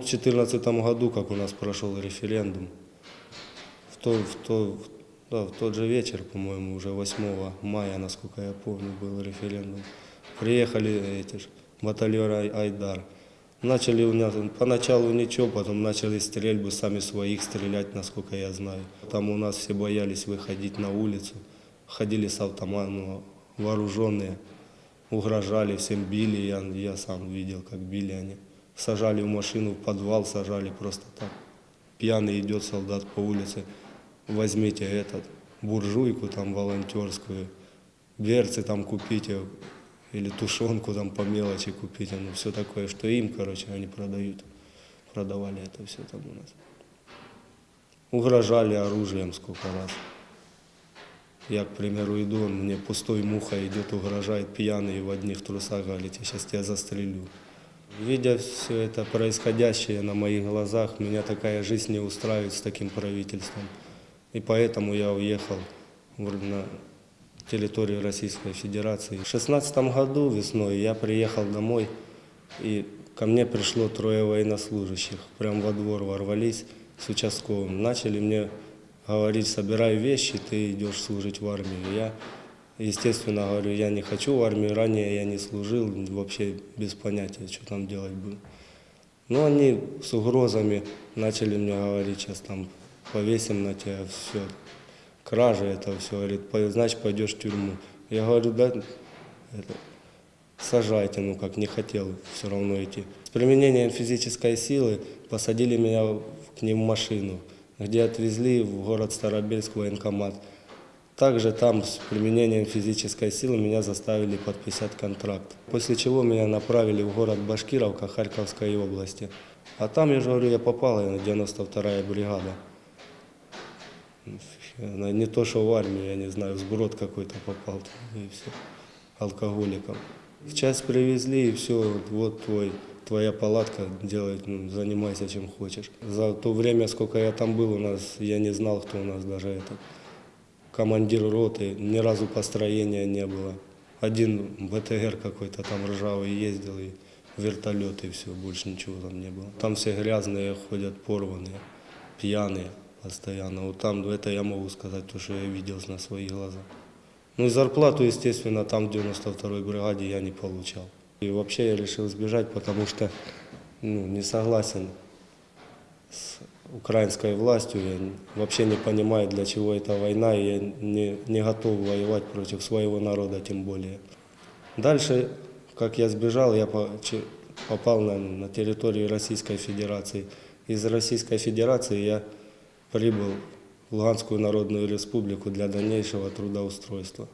В 2014 году, как у нас прошел референдум, в, то, в, то, да, в тот же вечер, по-моему, уже 8 мая, насколько я помню, был референдум, приехали эти ж, батальон Ай- Айдар. Начали у нас поначалу ничего, потом начали стрельбы, сами своих стрелять, насколько я знаю. Там у нас все боялись выходить на улицу, ходили с автоматом, вооруженные, угрожали, всем били, я, я сам видел, как били они. Сажали в машину, в подвал сажали просто так. Пьяный идет солдат по улице, возьмите этот, буржуйку там волонтерскую, берцы там купите, или тушенку там по мелочи купите, ну все такое, что им, короче, они продают. Продавали это все там у нас. Угрожали оружием сколько раз. Я, к примеру, иду, он мне пустой муха идет, угрожает пьяный в одних трусах, говорит, я сейчас тебя застрелю. Видя все это происходящее на моих глазах, меня такая жизнь не устраивает с таким правительством. И поэтому я уехал на территорию Российской Федерации. В 2016 году весной я приехал домой, и ко мне пришло трое военнослужащих. Прям во двор ворвались с участковым. Начали мне говорить, собирай вещи, ты идешь служить в армию. Я, естественно, говорю, я не хочу в армию, ранее я не служил, вообще без понятия, что там делать буду. Но они с угрозами начали мне говорить, сейчас там повесим на тебя все, кража это все, говорит, «По- значит пойдешь в тюрьму. Я говорю, да, это, сажайте, ну как не хотел все равно идти. С применением физической силы посадили меня к ним в машину, где отвезли в город Старобельск военкомат. Также там с применением физической силы меня заставили подписать контракт. После чего меня направили в город Башкировка Харьковской области. А там, я же говорю, я попал на 92-я бригада. Не то, что в армию, я не знаю, в сброд какой-то попал и все, алкоголиком. В часть привезли, и все, вот твой, твоя палатка, делай, ну, занимайся чем хочешь. За то время, сколько я там был, у нас, я не знал, кто у нас даже этот командир роты, ни разу построения не было. Один БТР какой-то там ржавый ездил, и вертолет, и все, больше ничего там не было. Там все грязные ходят, порванные, пьяные постоянно. Вот там, это я могу сказать, то, что я видел на свои глаза. Ну и зарплату, естественно, там в 92-й бригаде я не получал. И вообще я решил сбежать, потому что ну, не согласен с украинской властью. Я вообще не понимаю, для чего эта война, и я не, не готов воевать против своего народа тем более. Дальше, как я сбежал, я попал на, на территорию Российской Федерации. Из Российской Федерации я прибыл в Луганскую Народную Республику для дальнейшего трудоустройства.